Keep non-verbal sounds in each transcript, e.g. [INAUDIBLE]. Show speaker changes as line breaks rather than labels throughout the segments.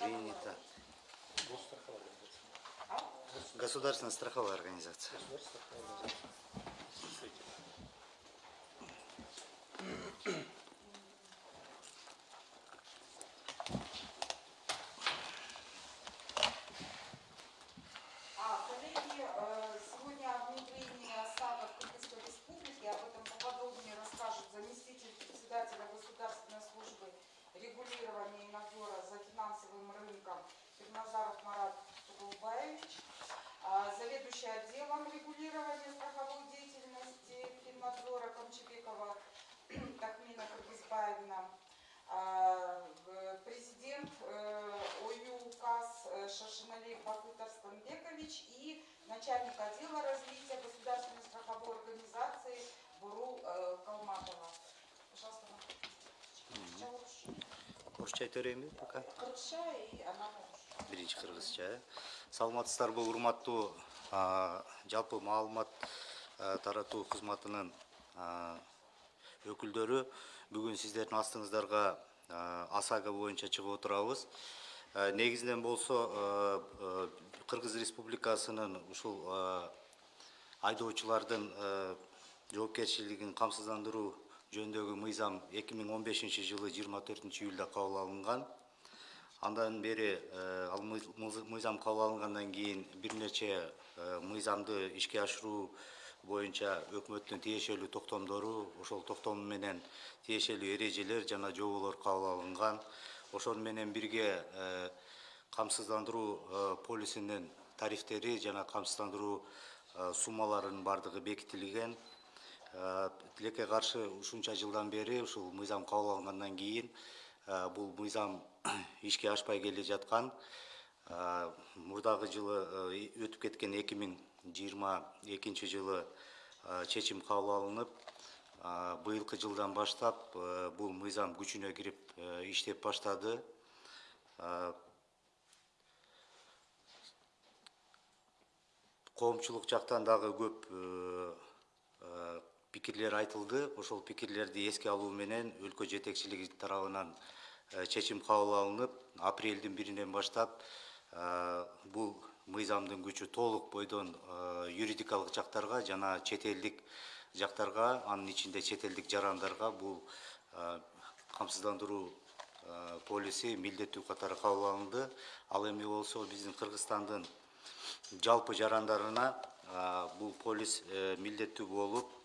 принято. Государственная страховая организация.
Государственная организация. Действительно.
А, коллеги, э, сегодня о внедрении осадок Кыргызской Республики, об этом поподробнее расскажет заместитель председателя Государственной службы регулирования и надзора за финансовым рынком Пирназаров Марат Тугулбаевич, а, заведующий отделом регулирования страховой деятельности Финнадзора Камчебекова [CLEARS THROAT] Тахмина Кыргызбаевна, а, президент э, ОЮ УКАС э, Шашиналей Бакут Арстанбекович и начальник отдела развития государственной страховой организации Буру э, Калматова. Пожалуйста,
берейин бе пока
Кыргызча и орусча.
Биринчи кыргызча. Э саламатсыздарбы урматтуу жалпы маалымат таратуу кызматынын өкүлдөрү. Бүгүн сиздердин астыңыздарга осаго боюнча чыгып отурабыз. Негизинен болсо кыргыз республикасынын ушул айдоочулардын жоопкерчилигин камсыздандыруу жөнүндөгү мыйзам 2015 жылы 24 июлда кабыл алынган андан бери э, ал мыйзам кабыл алынгандан кийин бир нече э, мыйзамды ишке ашыруу боюнча өкмөттүн тиешелүү токтомдору ошол токтом менен тиешелүү эрежелер жана жоболор кабыл алынган. Ошону менен бирге э, камсыздандыруу полисинин тарифтери жана камсыздандыруу суммаларынын баардыгы бекитилген. Тилекке каршы ушунча жылдан бери ушул мыйзам кабыл алынгандан кийин бул мыйзам [CLEARS THROAT] ишке ашпай келе жаткан. Э, мурдагы жылы э, өтүп кеткен эки миң жыйырма экинчи жылы э, чечим кабыл алынып э, быйылкы жылдан баштап э, бул мыйзам күчүнө кирип э, иштеп баштады. Э, коомчулук жактан дагы көп э, э, пикирлер айтылды. Ошол пикирлерди эске алуу менен өлкө жетекчилиги тарабынан э, чечим кабыл алынып апрелдин биринен баштап э, бул мыйзамдын күчү толук бойдон э, юридикалык жактарга жана чет элдик жактарга анын ичинде чет элдик жарандарга бул э, камсыздандыруу э, полиси милдеттүү катары кабыл алынды. Ал эми болсо биздин кыргызстандын жалпы жарандарына бул полис э, милдеттүү болуп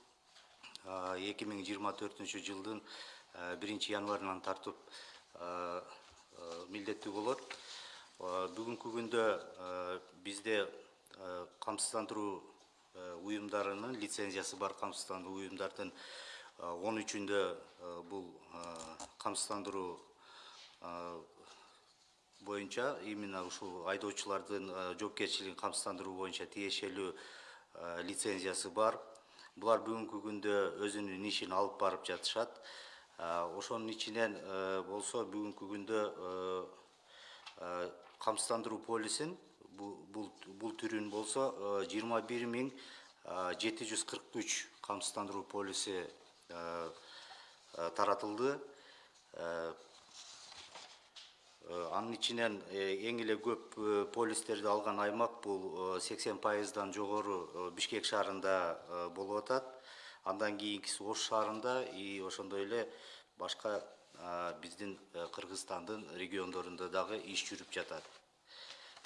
эки миң жыйырма төртүнчү жылдын э, биринчи январынан тартып э, э, милдеттүү болот. Бүгүнкү күндө бизде камсыздандыруу уюмдарынын лицензиясы бар камсыздандыруу уюмдардын он үчүндө бул камсыздандыруу боюнча именно ушул айдоочулардын жоопкерчилигин камсыздандыруу боюнча тиешелүү лицензиясы бар. Булар бүгүнкү күндө өзүнүн ишин алып барып жатышат ошонун ичинен э, болсо бүгүнкү күндө камсыздандыруу полисин бул бул түрүн болсо жыйырма бир миң жети жүз кырк үч камсыздандыруу полиси таратылды. Анын ичинен эң эле көп полистерди алган аймак бул сексен пайыздан жогору бишкек шаарында болуп атат андан кийинкиси ош шаарында и ошондой эле башка биздин э, кыргызстандын региондорунда дагы иш жүрүп жатат.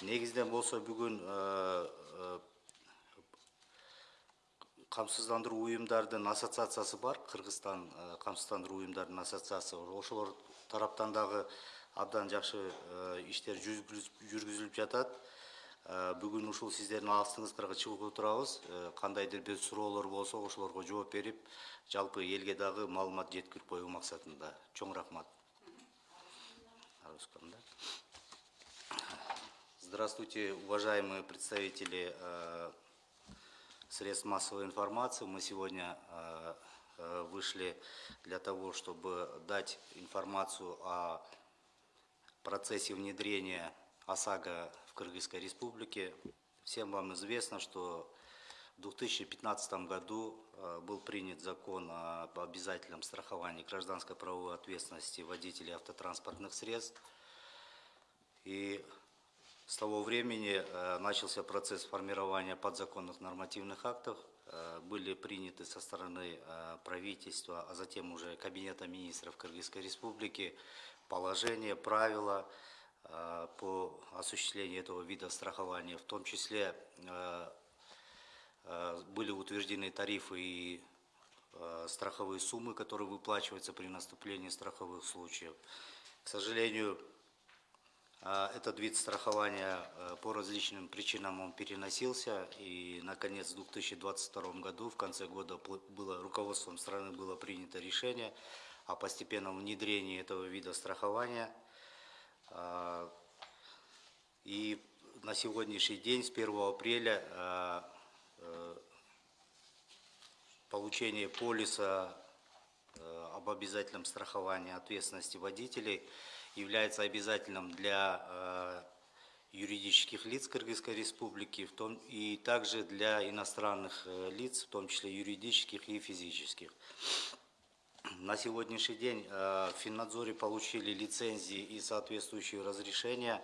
Негизинен болсо бүгүн э, э, камсыздандыруу уюмдардын ассоциациясы бар. Кыргызстан камсыздандыруу уюмдардын ассоциациясы. Ошолор тараптан дагы абдан жакшы иштер жүргүзүлүп жатат. Бүгүн ушул сиздердин астыңыздарга чыгып отурабыз Э, кандайдыр бир суроолор болсо ошолорго жооп берип жалпы элге дагы маалымат жеткирип коюу максатында чоң рахмат? Здравствуйте, уважаемые представители э, средств массовой информации. Мы сегодня э, э, вышли для того, чтобы дать информацию о процессе внедрения ОСАГО Кыргызской Республике. Всем вам известно, что в 2015 году э, был принят закон об обязательном страховании гражданской правовой ответственности водителей автотранспортных средств. И с того времени э, начался процесс формирования подзаконных нормативных актов. Э, Были приняты со стороны правительства, а затем уже Кабинета министров Кыргызской Республики положения, правила по осуществлению этого вида страхования. В том числе э, э, были утверждены тарифы и страховые суммы, которые выплачиваются при наступлении страховых случаев. К сожалению, а, Этот вид страхования по различным причинам он переносился, и, наконец, в 2022 году, в конце года, было, руководством страны было принято решение о постепенном внедрении этого вида страхования. А, И на сегодняшний день, с 1 апреля, э, э, получение полиса э, об обязательном страховании ответственности водителей является обязательным для э, юридических лиц Кыргызской Республики, в том и также для иностранных э, лиц, в том числе юридических и физических. На сегодняшний день э, в Финнадзоре получили лицензии и соответствующие разрешения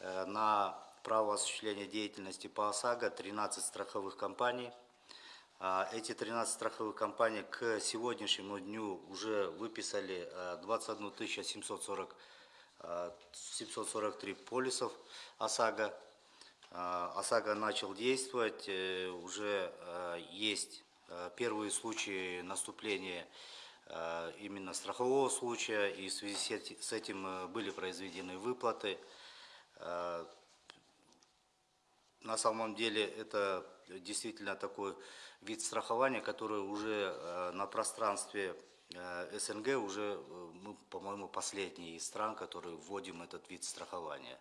э, на право осуществления деятельности по ОСАГО 13 страховых компаний. А, Эти 13 страховых компаний к сегодняшнему дню уже выписали э, 21 740, э, 743 полисов ОСАГО. ОСАГО начал действовать, э, уже э, есть э, первые случаи наступления э, именно страхового случая, и в связи с эти- с этим э, были произведены выплаты. Э, на самом деле это действительно такой вид страхования, который уже э, на пространстве э, СНГ уже э, мы, по-моему, последние из стран, которые вводим этот вид страхования.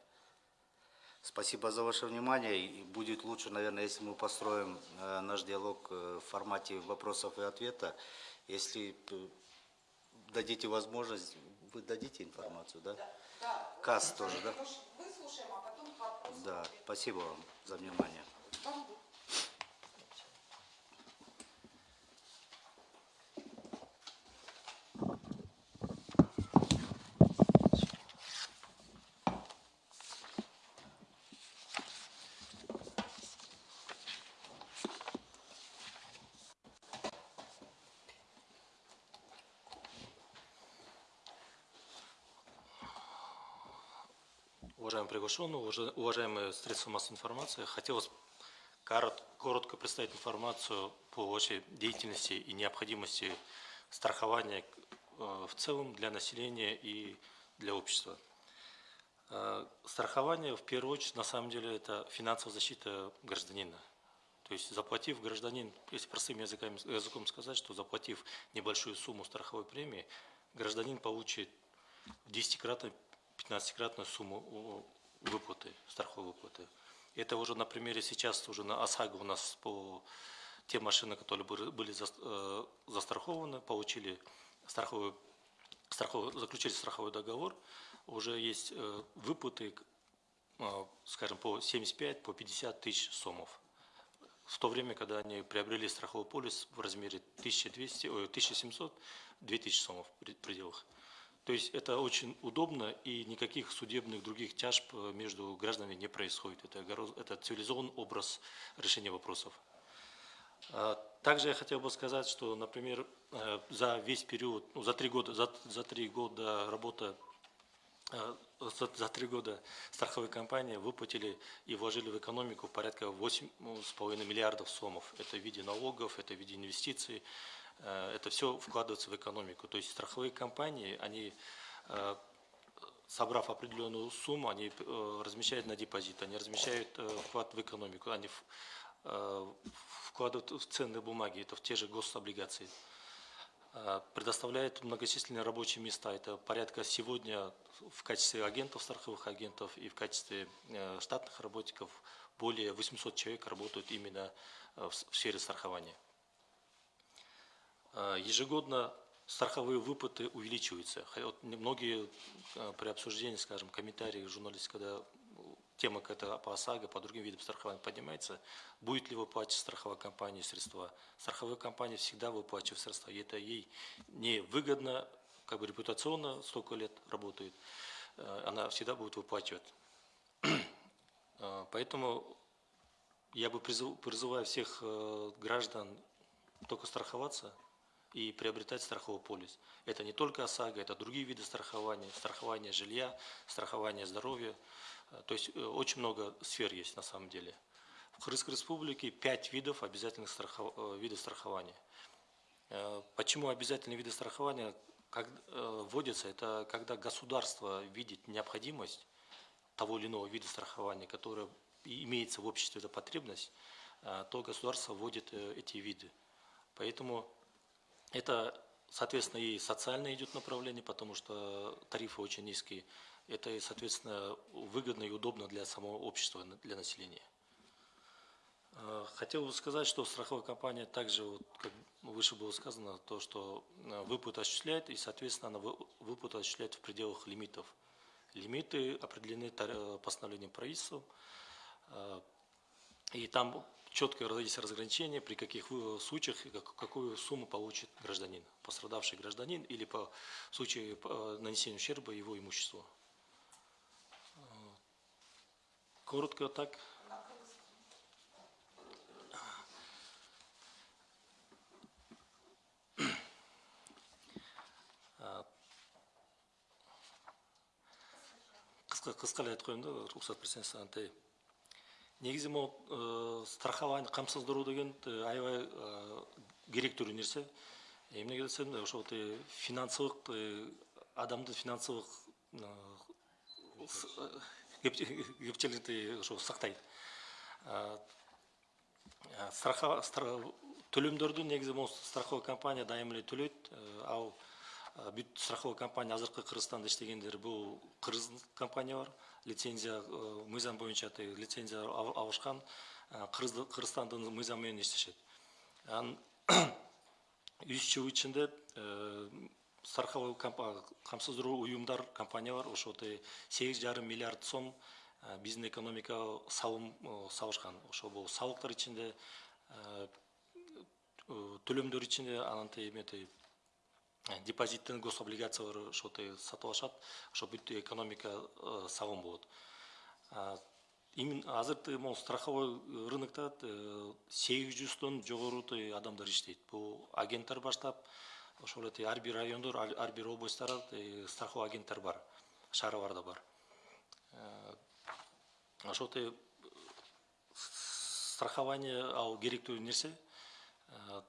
Спасибо за ваше внимание. И будет лучше, наверное, если мы построим э, наш диалог э, в формате вопросов и ответа. Если э, дадите возможность, вы дадите информацию, да?
Да.
КАС тоже, да?
Выслушаем, а потом.
Да, спасибо вам за внимание.
Бамбук.
Уважаемые средства массовой информации, хотелось корот- коротко представить информацию по вашей деятельности и необходимости страхования э, в целом для населения и для общества. Э, Страхование, в первую очередь, на самом деле, это финансовая защита гражданина. То есть заплатив гражданин, если простым языком, языком сказать, что заплатив небольшую сумму страховой премии, гражданин получит в 10-кратной, 15-кратную сумму выплаты, страховой выплаты. Это уже на примере сейчас уже на ОСАГО у нас по те машины, которые были э, застрахованы, получили страховой, страховой, заключили страховой договор, уже есть э, выплаты, э, скажем, по 75, по 50 тысяч сомов. В то время, когда они приобрели страховой полис в размере 1200, ой, 1700, 2000 сомов в пред- пределах. То есть это очень удобно и никаких судебных других тяжб э, между гражданами не происходит. Это, это цивилизованный образ решения вопросов. А, Также я хотел бы сказать, что, например, э, за весь период, ну, за три года, за, за три года работы э, за, за три года страховые компании выплатили и вложили в экономику порядка 8,5 миллиардов сомов. Это в виде налогов, это в виде инвестиций, это все вкладывается в экономику. То есть страховые компании, они, э, собрав определенную сумму, они э, размещают на депозит, они размещают э, вклад в экономику, они э, вкладывают в ценные бумаги, это в те же гособлигации. Предоставляет многочисленные рабочие места. Это порядка сегодня в качестве агентов, страховых агентов и в качестве э, штатных работников более 800 человек работают именно э, в сфере страхования. Э, Ежегодно страховые выплаты увеличиваются. Вот Многие э, при обсуждении, скажем, комментарии журналистов, когда тема какая-то по ОСАГО, по другим видам страхования поднимается, будет ли выплачивать страховая компания средства. Страховая компания всегда выплачивает средства, и это ей не выгодно, как бы репутационно столько лет работает, э, она всегда будет выплачивать. Поэтому я бы призыв- призываю всех граждан только страховаться и приобретать страховой полис. Это не только ОСАГО, это другие виды страхования, страхование жилья, страхование здоровья. Э, То есть э, очень много сфер есть на самом деле. В Кыргызской республике пять видов обязательных страхов- э, видов страхования. Почему обязательные виды страхования как, вводятся? Это когда государство видит необходимость того или иного вида страхования, которое имеется в обществе эта потребность, то государство вводит эти виды. Поэтому это, соответственно, и социальное идет направление, потому что тарифы очень низкие. Это, соответственно, выгодно и удобно для самого общества, для населения. Э, Хотел бы сказать, что страховая компания также, вот, как выше было сказано, то, что э, выплаты осуществляет, и, соответственно, она вы- выплаты осуществляет в пределах лимитов. Лимиты определены э, постановлением правительства, и там четко есть разграничение, при каких вы- случаях какую сумму получит гражданин, пострадавший гражданин или по в случае э, нанесения ущерба его имуществу. Э, Коротко так. қысқа қысқалай айтып қояйын да рұқсат берсеңіз антай негізі мынау ә, страхование қамсыздыру деген аябай керектүү нерсе эмнеге десем ошо вот, э, финансылык [LAUGHS] э, адамды кеп- кепчиликти ошо сактайт. Страха стра- төлөмдөрдү негизи могу страховой компания дайым эле төлөйт. Ә, ал бүт страховой компания азыркы кыргызстанда иштегендер бул кыргыз компания бар. Лицензия ә, мыйзам боюнча тиги лицензия ал- алышкан Кыргыз- кыргызстандын мыйзамы менен иштешет. Анан үч жыл ичинде э, страховой камсыздыруу уюмдар компаниялар ошо сегиз жарым миллиард сом э, биздин экономикага салым э, салышкан. Ошо бул салыктар ичинде э, э, төлөмдөр ичинде анан тиги э, депозиттин гособлигациялар тиги сатып алышат ошо бүт экономика э, салым болот. Именно азыр тиги могу страховой рынокто сегиз жүздөн жогору тиги адамдар иштейт. Бул агенттер баштап ошол эле ар бир райондор ар бир областтарда страховой агенттер бар шаарларда бар. Э, тиги страхование ал керектүү нерсе Э,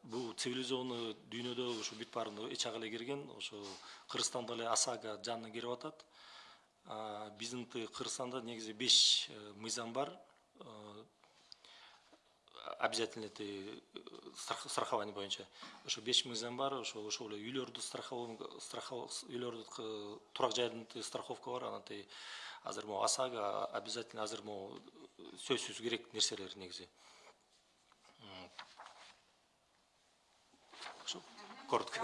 бул цивилизованный дүйнөдө ушу бүт баарын эч ага эле кирген ошо кыргызстанда эле осаго жанына кирип атат. Биздин кыргызстанда негизи беш э, мыйзам бар. Э, обязательно тиги э, страх- страхование боюнча. Ошо беш мыйзам бар ошо ошол эле үйлөрдү үйлөрдү турак жайдын страховка бар. Анан тиги азыр могу осаго обязательно азыр могу сөзсүз керек нерселер негизи коротко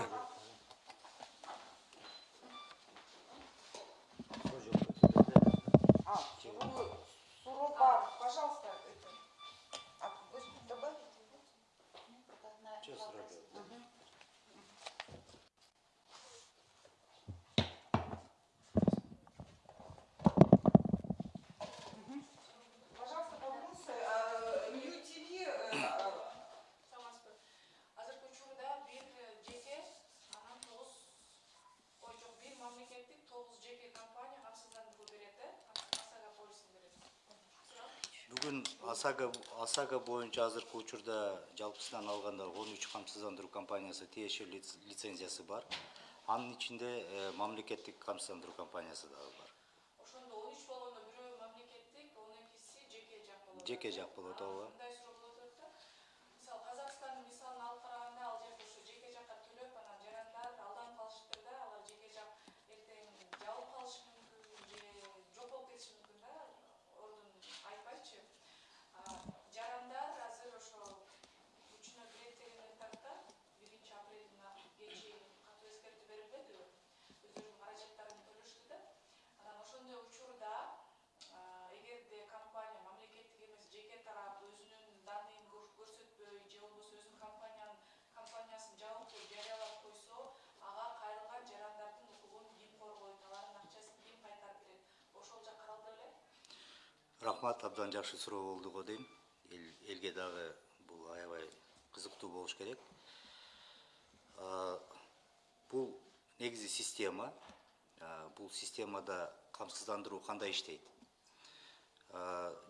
бүгүн осаго осаго боюнча азыркы учурда жалпысынан алганда он үч камсыздандыруу компаниясы тиешелүү лиц- лицензиясы бар. Анын ичинде э, мамлекеттик камсыздандыруу компаниясы дагы бар.
Ошондо он үч болгондо бирөө мамлекеттик он экиси жеке жак болот
Жеке жак болот, ооба. жақсы сұрау болды ғой деймін Ел, елге дағы бұл аябай қызықты болуш керек. Ә, бұл негізі система ә, бұл системада қамсыздандыру қандай іштейді ә,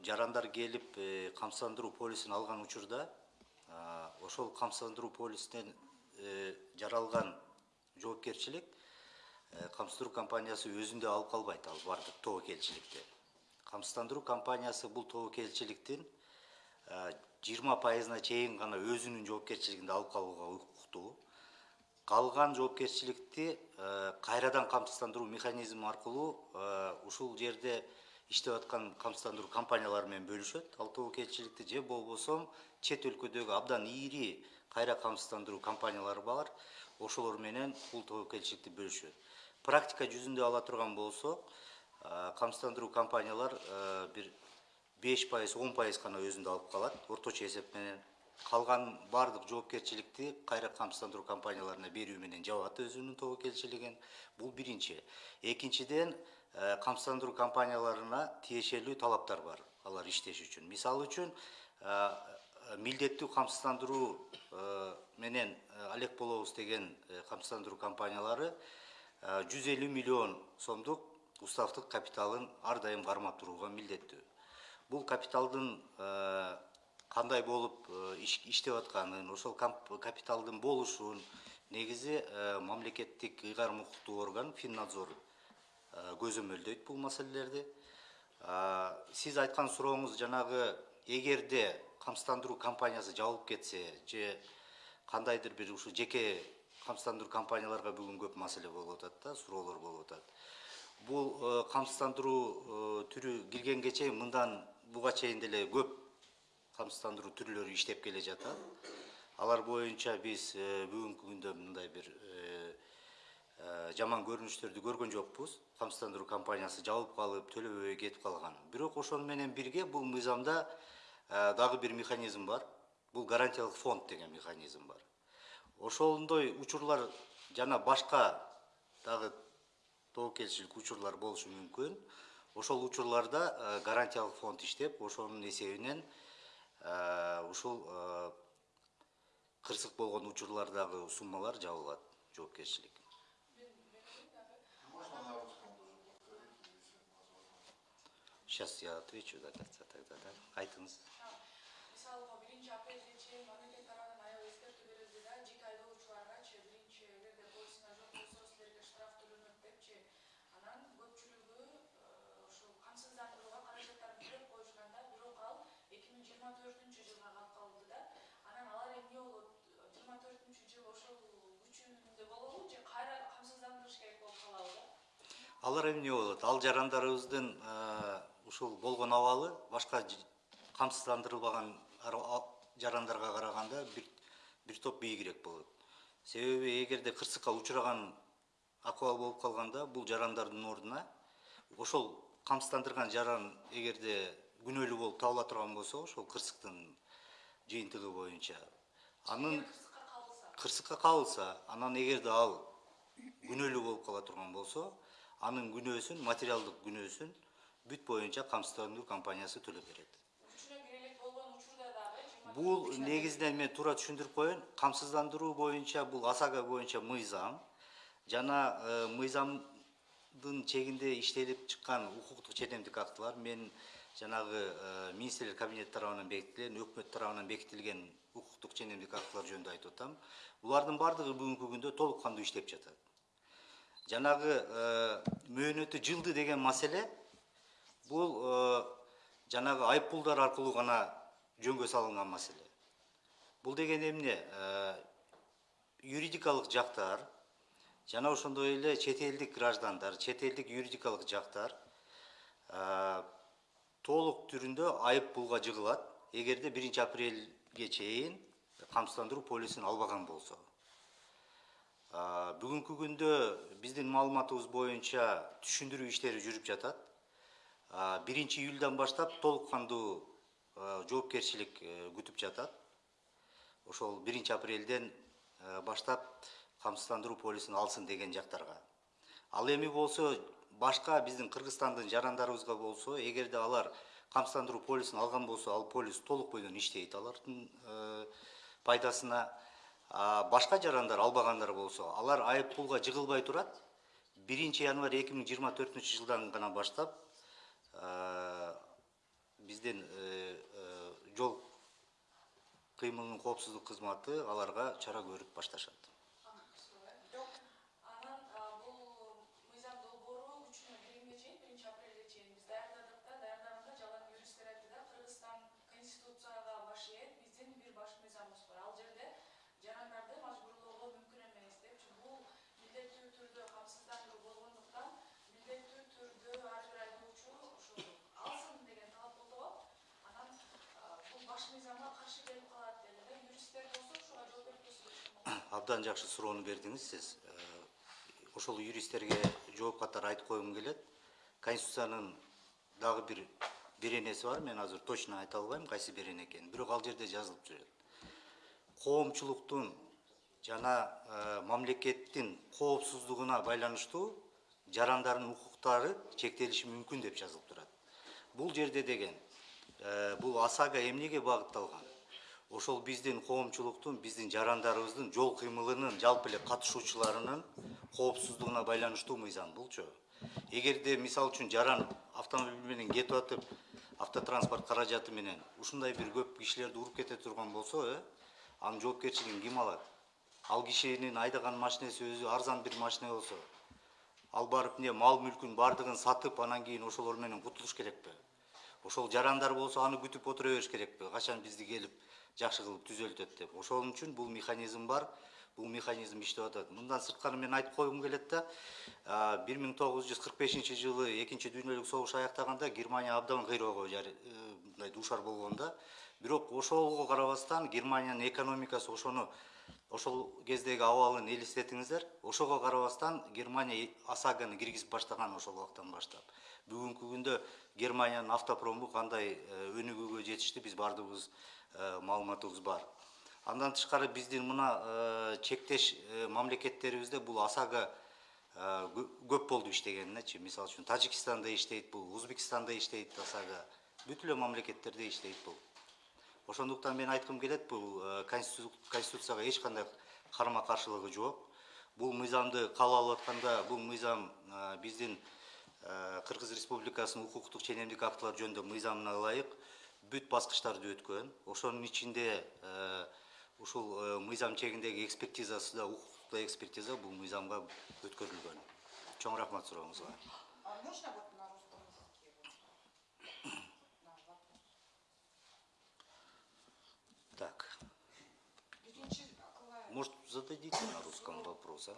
жарандар келіп қамсыздандыру э, полисін алған учурда ошол қамсыздандыру полисінен э, жаралған жоопкерчилик э, қамсыздандыру компаниясы өзінде алып қалбайды ал бардық тоо келчиликти камсыздандыруу компаниясы бул тобокелчиликтин жыйырма пайызына чейин гана өзүнүн жоопкерчилигинде алып калууга укуктуу калган жоопкерчиликти э, кайрадан камсыздандыруу механизми аркылуу э, ушул жерде иштеп аткан камсыздандыруу компаниялары менен бөлүшөт ал тобокелчиликти же болбосо чет өлкөдөгү абдан ири кайра камсыздандыруу компаниялары бар ошолор менен бул тобокелчиликти бөлүшөт практика жүзүндө ала турган болсок қамсыздандыру компаниялар бір 5 пайыз, 10 пайыз қана өзінде алып қалады, ортоша есеппенен. Қалған бардық жауапкершілікті қайра қамсыздандыру компанияларына беруіменен жауапты өзінің тәуекелшілігін. Бұл бірінші. Екіншіден, қамсыздандыру компанияларына тиешелі талаптар бар. Алар іштеш үшін. Мисал үшін, милдетті камсыздандыруу менен алек болобуз деген камсыздандыруу компаниялары 150 миллион сомдық уставдык капиталын ар дайым кармап турууга милдеттүү бул капиталдын э, э, иш- иштеп атканын ошол кап- капиталдын болушун негизи э, мамлекеттик ыйгарым укуктуу орган финнадзор э, көзөмөлдөйт бул маселелерди сиз айткан сурооңуз жанагы эгерде камсыздандыруу компаниясы жабылып кетсе же кандайдыр бир ушу жеке камсыздандыруу компанияларга бүгүн көп маселе болуп атат да суроолор болуп атат бул э, камсыздандыруу э, түрү киргенге чейин мындан буга чейин деле көп камсыздандыруу түрлөрү иштеп келе жатат. Алар боюнча биз э, бүгүнкү күндө мындай бир э, э, жаман көрүнүштөрдү көргөн жокпуз. Камсыздандыруу компаниясы жабылып калып төлөбөй кетип калган. Бирок ошону менен бирге бул мыйзамда э, дагы бир механизм бар. Бул гарантиялык фонд деген механизм бар. Ошондой учурлар жана башка дагы тобокелчилик учурлар болушу мүмкүн. Ошол учурларда э, гарантиялык фонд иштеп ошонун эсебинен э, ушул э, кырсык болгон учурлардагы суммалар жабылат жоопкерчилик. Сейчас я отвечу до конца тогда да? Айтыңыз
мисалга биринчи апрелге чейин мамлекет тарабынан аябай эскертүү берилди да жеке айдоочуларгачы биринчи эгерде полисиңер жок болсо силерге штраф төлөнөт депчи анан көпчүлүгү ушул камсыздандырууга каражаттарын төлөп коюшкан да бирок ал эки миң жыйырма төртүнчү жылга калып калды да анан алар эмне болот жыйырма төртүнчү жыл ошол күчүндө болобу же кайра камсыздандырыш керек болуп калабы да
алар эмне болот ал жарандарыбыздын ушул болгон абалы башка камсыздандырылбаган жарандарга караганда бир бир топ бийигирээк болот себеби эгерде кырсыкка учураган акыбал болуп калганда бул жарандардын ордуна ошол камсыздандырган жаран эгерде күнөөлүү болуп табыла турган болсо ошол кырсыктын жыйынтыгы боюнча. Анын
кырсыкка кабылса.
анан эгерде ал күнөөлүү болуп кала турган болсо анын күнөөсүн материалдык күнөөсүн бүт боюнча камсыздандыруу компаниясы төлөп берет. Бул негизинен мен туура түшүндүрүп коеюн. Камсыздандыруу боюнча бул осаго боюнча мыйзам. Жана э, мыйзамдын чегинде иштелип чыккан укуктук ченемдик актылар. Мен жаңағы э, министрлер кабинет тарабынан бекітілген үкімет тарабынан бекітілген құқықтық жеңілдік актылар жөнінде айтып отырмын бұлардың барлығы бүгінгі күнде толыққанды іштеп жатады жаңағы э, мөөнөтү жылды деген маселе бұл э, жаңағы айыппұлдар арқылы ғана жөнге салынған мәселе бұл деген эмне? Юридикалық жактар жана ошондой эле чет элдик граждандар чет элдик юридикалык жактар э, толук түрүндө айыппулга жыгылат эгерде биринчи апрелге чейин камсыздандыруу полисин албаган болсо бүгүнкү күндө биздин маалыматыбыз боюнча түшүндүрүү иштери жүрүп жатат биринчи июлдан баштап толук кандуу жоопкерчилик күтүп жатат ошол биринчи апрелден баштап камсыздандыруу полисин алсын деген жактарга ал эми болсо башка биздин кыргызстандын жарандарыбызга болсо эгерде алар камсыздандыруу полисин алган болсо ал полис толук бойдон иштейт алардын э, пайдасына башка жарандар албагандар болсо алар айып пулга жыгылбай турат. Биринчи январь эки миң жыйырма төртүнчү жылдан гана баштап э, биздин э, жол кыймылынын коопсуздук кызматы аларга чара көрүп башташат
анан а, бул мыйзам долбоору күчүнө киргенге чейин биринчи апрелге чейин биз даярдадык да даярдаганда жалаң юристтер айтты да кыргызстан конституцияга баш ийет биздин бир баш мыйзамыбыз бар ал жерде жарандарды мажбурлоого мүмкүн эмес депчи бул милдеттүү түрдө камсыздандыруу болгондуктан милдеттүү түрдө ар бир айдоочу ошо алсын деген талап болду го анан а, бул баш мыйзамга каршы келип калат деди да юристтер болсо ушуга жооп берип көрсө
абдан жакшы суроону бердиңиз сиз. Э, ошол юристтерге жооп катары айтып койгум келет. Конституциянын дагы бир беренеси бар мен азыр точно айта албайм кайсы берене экенин. Бирок ал жерде жазылып жүрөт. Коомчулуктун жана э, мамлекеттин коопсуздугуна байланыштуу жарандардын укуктары чектелиши мүмкүн деп жазылып турат. Бул жерде деген э, бул осаго эмнеге багытталган? Ошол биздин коомчулуктун биздин жарандарыбыздын жол кыймылынын жалпы эле катышуучуларынын коопсуздугуна байланыштуу мыйзам булчу эгерде мисалы үчүн жаран автомобиль менен кетип атып автотранспорт каражаты менен ушундай бир көп кишилерди уруп кете турган болсо э анын жоопкерчилигин ким алат? Ал кишинин айдаган машинеси өзү арзан бир машина болсо ал барып эмне мал мүлкүн баардыгын сатып анан кийин ошолор менен кутулуш керекпи ошол жарандар болсо аны күтүп отура бериш керекпи качан бизди келип жакшы кылып түзөлтөт деп. Ошол үчүн бул механизм бар бул механизм иштеп атат мындан сырткары мен айтып койгум келет да бир миң тогуз жүз кырк бешинчи жылы экинчи дүйнөлүк согуш аяктаганда германия абдан кыйроого э, мындай дуушар болгон да. Бирок ошого карабастан германиянын экономикасы ошону ошол кездеги абалын элестетиңиздер ошого карабастан германия осаганы киргизип баштаган ошол убактан баштап. Бүгүнкү күндө германиянын автопрому кандай э, өнүгүүгө жетишти биз баардыгыбыз маалыматыбыз бар. Андан тышкары биздин мына э, чектеш э, мамлекеттерибизде бул э, кө- көп болду иштегенинечи мисалы үчүн тажикстанда иштейт бул узбекстанда иштейт осаго бүт эле мамлекеттерде иштейт бул. Ошондуктан мен айткым келет бул э, конститу- конституцияга эч кандай карама каршылыгы жок. Бул мыйзамды кабыл алып атканда бул мыйзам э, биздин э, кыргыз республикасынын укуктук ченемдик актылар жөнүндө мыйзамына ылайык бүт баскычтарды өткөн ошонун ичинде э, ушул э, мыйзам чегиндеги экспертизасы да укуктук экспертиза бул мыйзамга өткөрүлгөн. Чоң рахмат сурооңузга.
А можно вот на русском языке?
так.
Акылай.
может зададите на русском вопрос а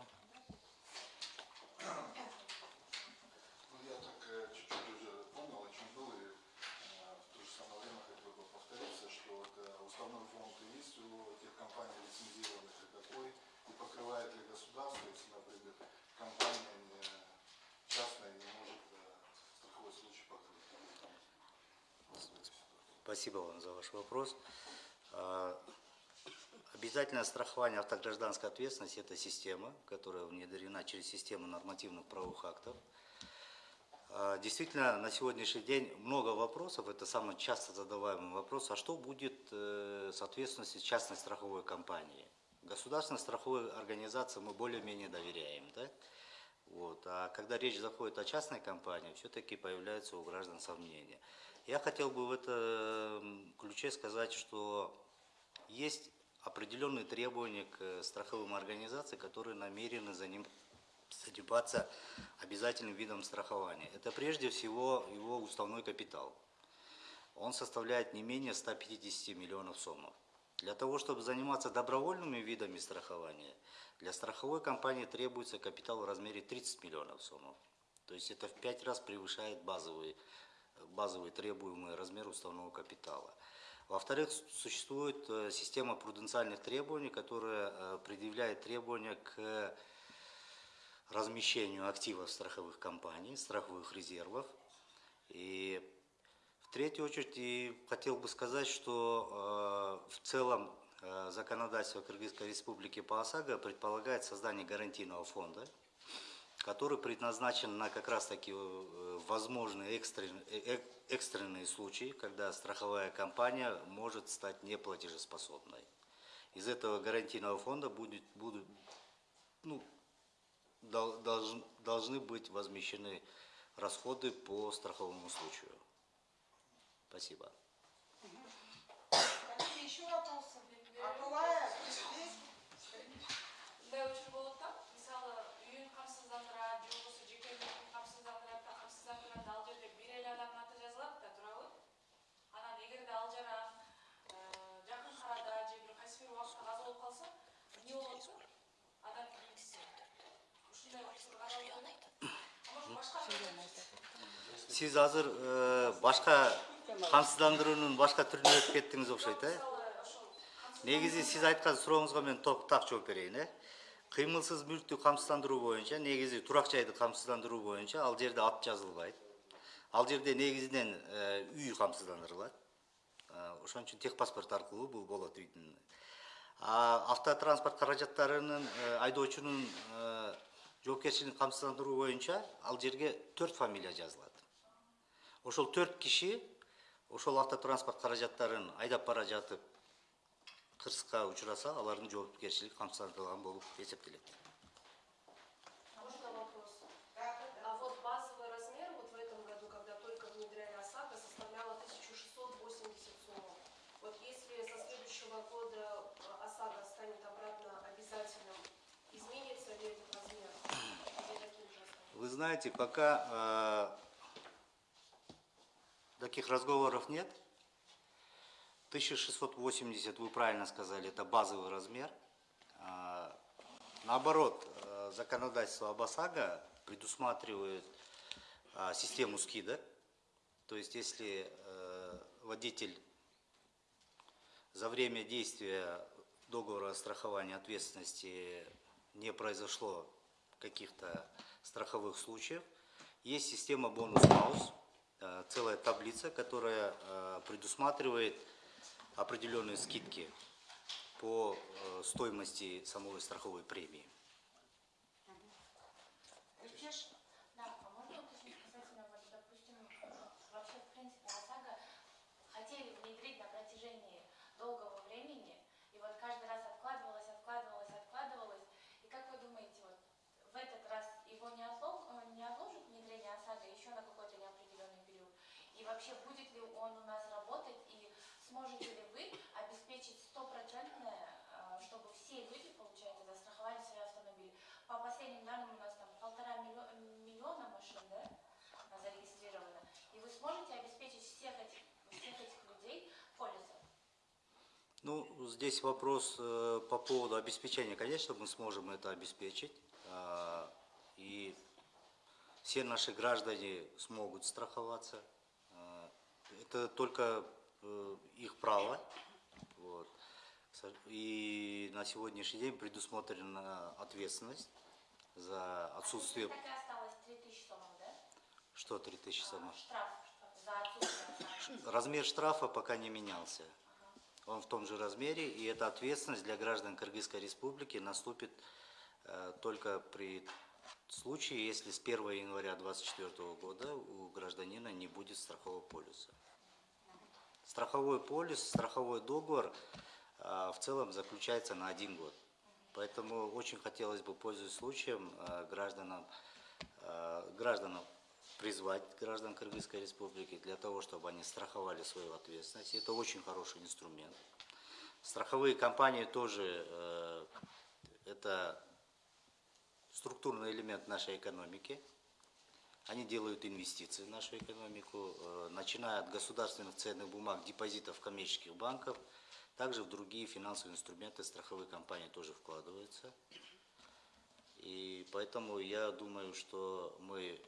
Ну, я так э, чуть-чуть уже понял, о чем был, и э, в то же самое время хотел бы повториться, что вот, уставной фонд есть у тех компаний лицензированных и какой, и покрывает ли государство, если, например, компания не, частная не может э, страховой случай покрыть.
Спасибо вам за ваш вопрос. А, Обязательное страхование автогражданской ответственности – это система, которая внедрена через систему нормативных правовых актов. А, Действительно, на сегодняшний день много вопросов, это самый часто задаваемый вопрос, а что будет э, с ответственностью частной страховой компании? Государственной страховой организации мы более-менее доверяем, да? Вот. А когда речь заходит о частной компании, все-таки появляются у граждан сомнения. Я хотел бы в этом ключе сказать, что есть определенные требования к э, страховым организациям, которые намерены за ним заниматься обязательным видом страхования. Это прежде всего его уставной капитал. Он составляет не менее 150 миллионов сомов. Для того, чтобы заниматься добровольными видами страхования, для страховой компании требуется капитал в размере 30 миллионов сомов. То есть это в пять раз превышает базовый, базовый требуемый размер уставного капитала. Во-вторых, существует э, система пруденциальных требований, которая э, предъявляет требования к размещению активов страховых компаний, страховых резервов. И в третью очередь и хотел бы сказать, что э, в целом э, законодательство Кыргызской Республики по ОСАГО предполагает создание гарантийного фонда, который предназначен на как раз таки э, возможные экстрен- э, э- экстренные случаи, когда страховая компания может стать неплатежеспособной. Из этого гарантийного фонда будет, будут, ну, должны быть возмещены расходы по страховому случаю. Спасибо.
Вопросы?
Сиз азыр э, башка камсыздандыруунун башка түрүнө өтүп кеттиңиз окшойт э? Негизи сиз айткан сурооңузга мен так жооп берейин э? Кыймылсыз мүлктү камсыздандыруу боюнча негизи турак жайды камсыздандыруу боюнча ал жерде ат жазылбайт. Ал жерде негизинен э, үй камсыздандырылат. Э, ошон үчүн техпаспорт аркылуу бул болот үйдүн. Автотранспорт каражаттарынын айдоочунун жоопкерчилигин камсыздандыруу боюнча ал жерге төрт фамилия жазылат ошол төрт киши ошол автотранспорт каражаттарын айдап бара жатып кырсыкка учураса алардын жоопкерчилиги камсыздандырылган болуп эсептелет Вы знаете, пока э, таких разговоров нет. 1680, вы правильно сказали, это базовый размер. А, наоборот, э, законодательство об ОСАГО предусматривает а, систему скидок. То есть, если э, водитель за время действия договора страхования ответственности не произошло каких-то страховых случаев, есть система бонус-маус, э, целая таблица, которая э, предусматривает определенные скидки по э, стоимости самой страховой премии.
Рикеш?
Да, а можно уточнить касательно, вот, допустим, вообще, в принципе, ОСАГО хотели внедрить на протяжении долгого времени, и вот каждый раз откладывалось, откладывалось, откладывалось. И как вы думаете, вот в этот раз его не, отло- э, не отложат внедрение ОСАГО еще на какой-то неопределенный период? И вообще, будет ли он у нас работать, и сможете ли вы обеспечить стопроцентное, э, чтобы все люди, получается, застраховали свои автомобили? По последним данным у нас там полтора миллио- миллиона машин, да, а, зарегистрировано. И вы сможете обеспечить всех этих, всех этих людей полисом?
Ну, здесь вопрос э, по поводу обеспечения. Конечно, мы сможем это обеспечить. а, И все наши граждане смогут страховаться. Это только э, их право. Вот. И на сегодняшний день предусмотрена ответственность за отсутствие...
Так осталось 3000 сомов, да?
Что 3000 самых?
Штраф за.
Размер штрафа пока не менялся. Он в том же размере, и эта ответственность для граждан Кыргызской Республики наступит э, только при случае, если с 1 января 2024 года у гражданина не будет страхового полиса. Страховой полис, страховой договор э, в целом заключается на один год. Поэтому очень хотелось бы, пользуясь случаем, э, гражданам, э, гражданам призвать граждан Кыргызской Республики для того, чтобы они страховали свою ответственность. Это очень хороший инструмент. Страховые компании тоже э, это структурный элемент нашей экономики. Они делают инвестиции в нашу экономику, э, начиная от государственных ценных бумаг, депозитов коммерческих банков, также в другие финансовые инструменты страховые компании тоже вкладываются. И поэтому я думаю, что мы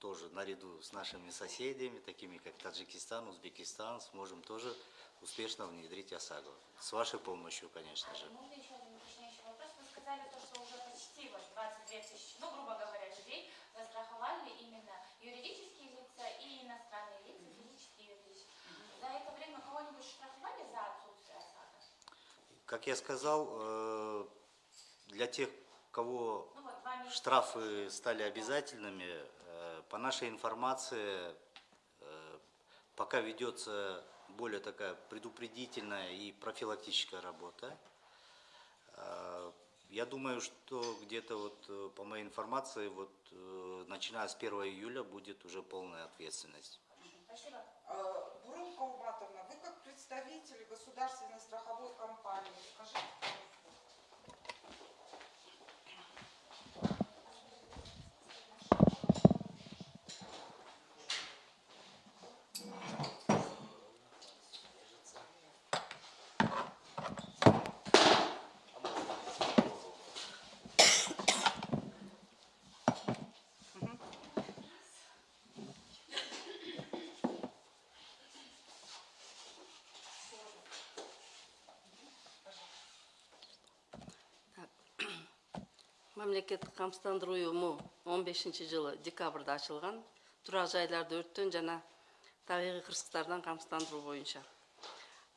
тоже наряду с нашими соседями, такими как Таджикистан, Узбекистан, сможем тоже успешно внедрить ОСАГО. С вашей помощью, конечно же.
Можно еще один уточняющий вопрос? Вы сказали то, что уже почти вот 22 тысячи, ну, грубо говоря, застраховали именно юридические лица и иностранные лица, физические и юридические. За это время кого-нибудь штрафовали за отсутствие ОСАГО?
Как я сказал, э, для тех кого
Ну вот,
штрафы стали обязательными, э, по нашей информации, э, пока ведется более такая предупредительная и профилактическая работа. Я думаю, что где-то вот э, по моей информации, вот э, начиная с 1 июля будет уже полная ответственность.
Спасибо.
Э, Бурун Кауматовна, вы как представитель государственной страховой компании, скажите,
мамлекеттик камсыздандыруу уюму он бешинчи жылы декабрда ачылган турак жайларды өрттөн жана табигый кырсыктардан камсыздандыруу боюнча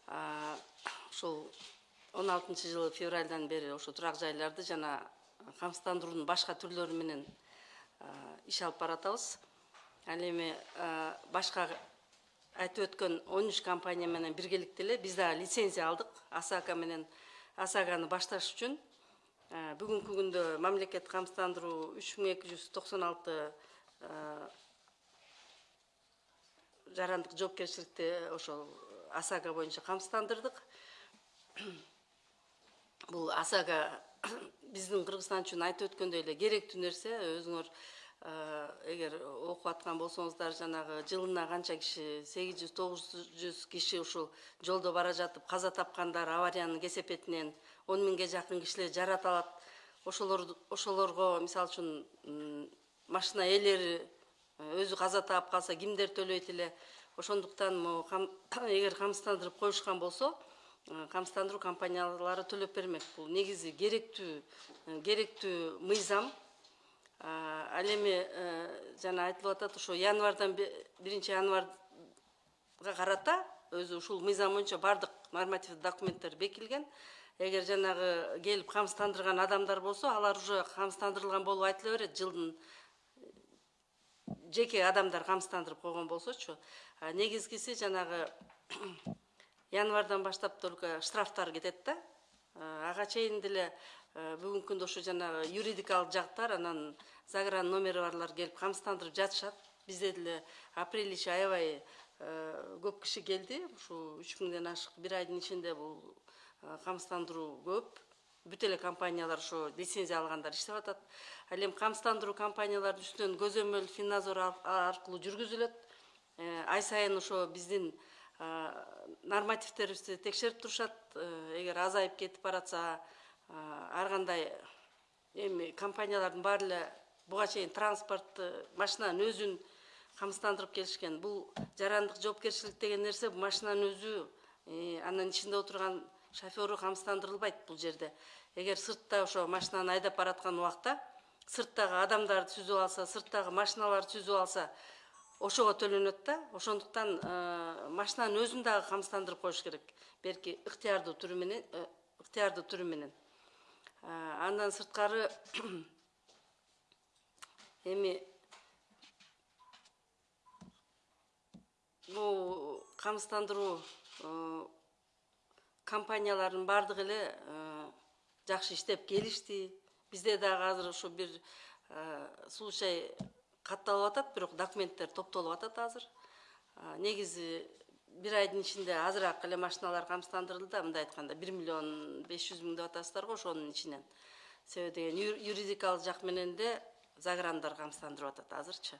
А, ошол он алтынчы жылы февралдан бери ошо турак жайларды жана камсыздандыруунун башка түрлөрү иш алып баратабыз. Ал эми башка айтып өткөн он үч компания менен биргеликте эле биз дагы лицензия алдык асака менен асаганы башташ үчүн бүгүнкү күндө мамлекеттик камсыздандыруу үч миң эки жүз токсон алты жарандык жоопкерчиликти ошол асага боюнча камсыздандырдык. [CLEARS THROAT] Бул асага [CLEARS THROAT] биздин кыргызстан үчүн айтып өткөндөй эле керектүү нерсе. Өзүңөр ә, эгер окуп аткан болсоңуздар жанагы жылына канча киши сегиз жүз тогуз жүз киши ушул жолдо бара жатып каза тапкандар авариянын кесепетинен он миңге жакын кишилер жараталат ошолор ошолорго мисалы үчүн машина ээлери э, өзү каза таап калса кимдер төлөйт эле. Ошондуктан могу [COUGHS] эгер камсыздандырып коюшкан болсо э, камсыздандыруу компаниялары төлөп бермек. Бул негизи керектүү э, керектүү мыйзам. Ал эми жана айтылып атат ошо январдан биринчи январга карата өзү ушул мыйзам боюнча баардык нормативдик документтер бекилген эгер жанагы келип камсыздандырган адамдар болсо алар уже камсыздандырылган болуп айтыла берет жылдын жеке адамдар камсыздандырып койгон болсочу негизгиси жанагы [COUGHS] январдан баштап только штрафтар кетет да. Ага чейин деле бүгүнкү күндө ошо жанагы юридикалык жактар анан загран номери барлар келип камсыздандырып жатышат бизде деле апрель ичи аябай көп киши келди ушу үч миңден ашык бир айдын ичинде бул камсыздандыруу көп. Бүт эле компаниялар ошо лицензия алгандар иштеп атат. Ал эми камсыздандыруу компаниялардын үстүнөн көзөмөл финнадзор ар- аркылуу жүргүзүлөт. Э, ай сайын ошо биздин а, нормативтерибизди текшерип турушат. Э, эгер азайып кетип баратса ар кандай эми компаниялардын баары эле буга чейин транспорт э, машинанын өзүн камсыздандырып келишкен. Бул жарандык жоопкерчилик деген нерсе машинанын өзү анын ичинде отурган шоферу камсыздандырылбайт бул жерде. Эгер сыртта ошо машинаны айдап бараткан убакта сырттагы адамдарды түзүп алса сырттагы машиналарды түзүп алса ошого төлөнөт да ошондуктан э, машинанын өзүн дагы камсыздандырып коюш керек. Берки ыктыярдуу түрү менен э, ыктыярдуу түрү менен Э, андан сырткары [COUGHS] эми бул камсыздандыруу компаниялардын баардыгы эле э, жакшы иштеп келишти. Бизде дагы азыр ушу бир э, случай катталып атат бирок документтер топтолуп атат азыр. А, негизи бир айдын ичинде азыраак эле машиналар камсыздандырылды да мындай айтканда бир миллион беш жүз миң деп атасыздар го ошонун ичинен. Себеби деген юридикалык жак менен де заграндар камсыздандырып атат азырчы.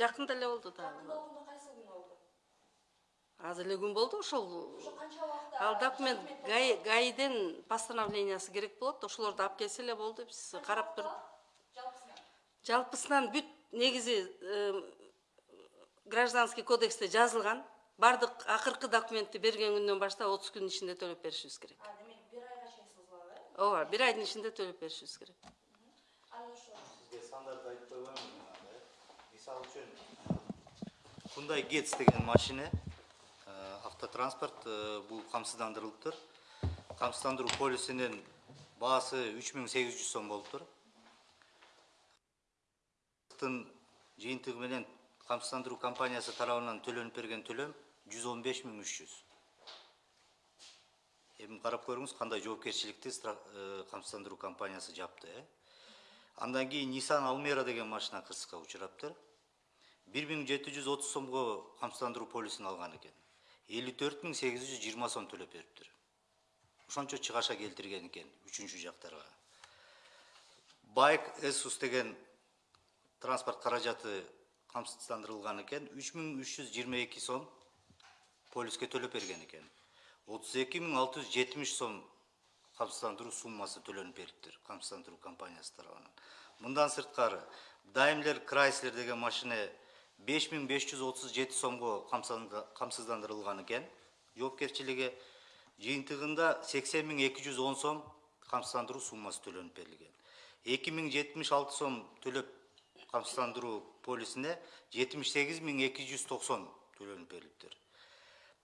жақында эле болду
да.
Жакында
болгондо қайсы күн болду
азыр эле күн болду ошол
канча
ал документ гаиден постановлениясы керек болот ошолорду алып келсе эле болду биз карап туруп
жалпысынан?
Бүт негизи э, гражданский кодексте жазылган. Баардык акыркы документти берген күндөн баштап отуз күндүн ичинде төлөп беришибиз керек.
Демек бір айға шейін созылады э?
ооба бир айдын ичинде төлөп беришибиз керек.
Сіздер сандарды айтпай мисалы үчүн Hyundai Getz деген машина э, автотранспорт э, бұл қамсыздандырылып тұр қамсыздандыру полисінен бағасы 3800 сом болып тұр жиынтығы менен камсыздандыруу компаниясы тарабынан төлөнүп берген төлем 115300 эми карап көрүңүз кандай жоопкерчиликти э, камсыздандыруу компаниясы жапты э. Андан кийин nissan almera деген машина кырсыкка учураптыр бир миң жети жүз отуз сомго 54820 полисин алган экен элүү сом төлөп бериптир ошончо чыгаша келтирген экен үчүнчү жактарга байк эсус деген транспорт каражаты камсыздандырылган экен үч миң үч жүз жыйырма эки сом полиске төлөп берген экен отуз эки миң алты жүз жетимиш сом камсыздандыруу суммасы төлөнүп бериптир камсыздандыруу компаниясы тарабынан мындан сырткары даймлер крайслер деген машине 5537 сомго камсыздандырылган экен жоопкерчилиги жыйынтыгында 80210 сом камсыздандыруу суммасы төлөнүп берилген 2076 сом төлөп камсыздандыруу полисине 78290 төлөнүп берилиптир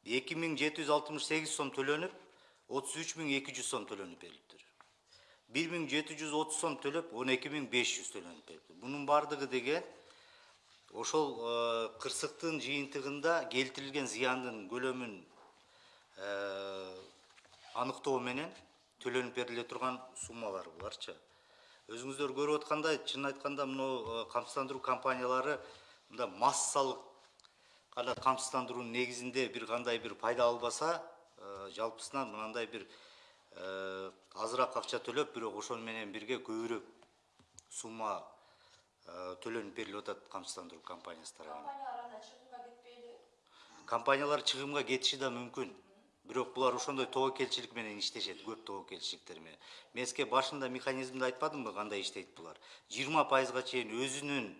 2768 сом төлөнүп 33200 сом төлөнүп берилиптир 1730 сом төлөп 12500 төлөнүп берилди. бунун бардыгы деген ошол э, кырсыктын жыйынтыгында келтирилген зыяндын көлөмүн э, аныктоо менен төлөнүп бериле турган суммалар буларчы өзүңүздөр көрүп аткандай чынын айтканда мынау э, камсыздандыруу компаниялары мындай массалык гана камсыздандыруунун негизинде бир кандай бир пайда албаса жалпысынан мынандай бир азыраак акча төлөп бирок ошону менен бирге көбүрөөк сумма төлөнүп берилип атат камсыздандыруу компаниясы тарабынан.
Компаниялар анда чыгымга кетпейби
компаниялар чыгымга кетиши да мүмкүн бирок булар ошондой тобокелчилик менен иштешет көп тобокелчиликтер менен. Мен сизге башында механизмди айтпадымбы кандай иштейт булар? Жыйырма пайызга чейин өзүнүн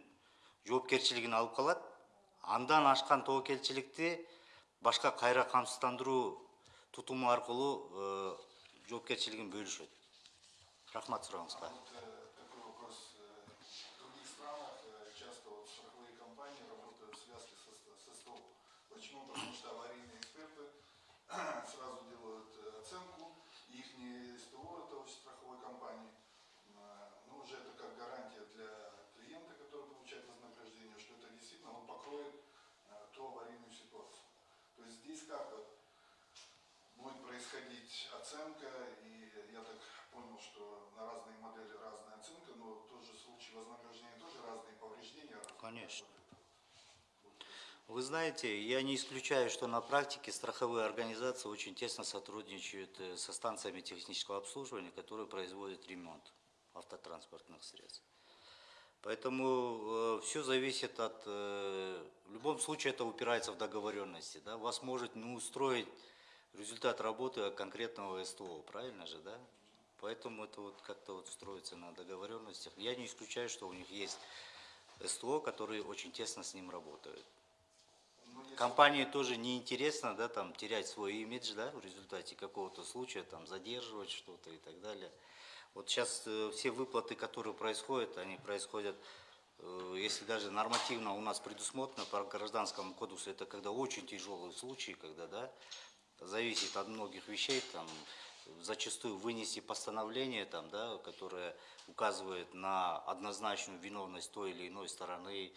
жоопкерчилигин алып калат. Андан ашкан тобокелчиликти башка кайра камсыздандыруу тутуму аркылуу э, жоопкерчилигин бөлүшөт. Рахмат сурооңузга
Вот э, такой вопрос. Э, В других странах э, часто вот страховые компании работают в связке со, ст- со СТО. Почему? Потому что аварийные эксперты сразу делают э, оценку, и их СТО, это очень страховой компании, э, ну уже это как гарантия для клиента, который получает вознаграждение, что это действительно он покроет э, ту аварийную ситуацию. Как вот будет происходить оценка, и я так понял, что на разные модели разная оценка, но тот же случай вознаграждения тоже разные повреждения. разные.
Конечно. Вы знаете, я не исключаю, что на практике страховые организации очень тесно сотрудничают э, со станциями технического обслуживания, которые производят ремонт автотранспортных средств. Поэтому все зависит от... э, в любом случае это упирается в договоренности. Да? Вас может не устроить результат работы конкретного СТО, правильно же, да? Поэтому это вот как-то вот строится на договоренностях. Я не исключаю, что у них есть СТО, которые очень тесно с ним работают.
Ну,
Компании тоже неинтересно, да, там, терять свой имидж, да, в результате какого-то случая, там, задерживать что-то и так далее. Вот сейчас э, все выплаты, которые происходят, они происходят, э, если даже нормативно у нас предусмотрено по гражданскому кодексу, это когда очень тяжелые случаи, когда, да, зависит от многих вещей, там, зачастую вынести постановление, там, да, которое указывает на однозначную виновность той или иной стороны,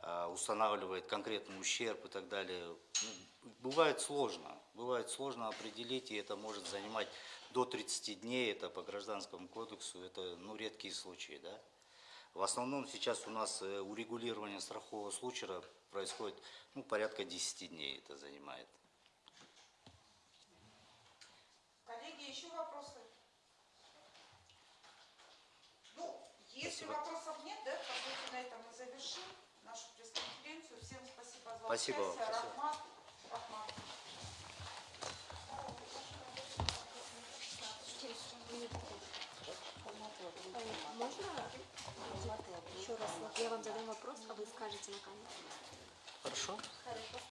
а, устанавливает конкретный ущерб и так далее. Ну, бывает сложно, бывает сложно определить, и это может занимать до 30 дней, это по гражданскому кодексу, это ну, редкие случаи, да. В основном сейчас у нас э, урегулирование страхового случая происходит ну, порядка 10 дней это занимает.
Коллеги, еще вопросы? Ну, если
Спасибо.
вопросов нет, да, по сути, на этом мы завершим нашу пресс-конференцию. Всем спасибо за
Спасибо
участие.
спасибо.
Рахмат. Можно еще раз? Я вам задам
вопрос, а вы скажете на камеру.
Хорошо.
Хорошо.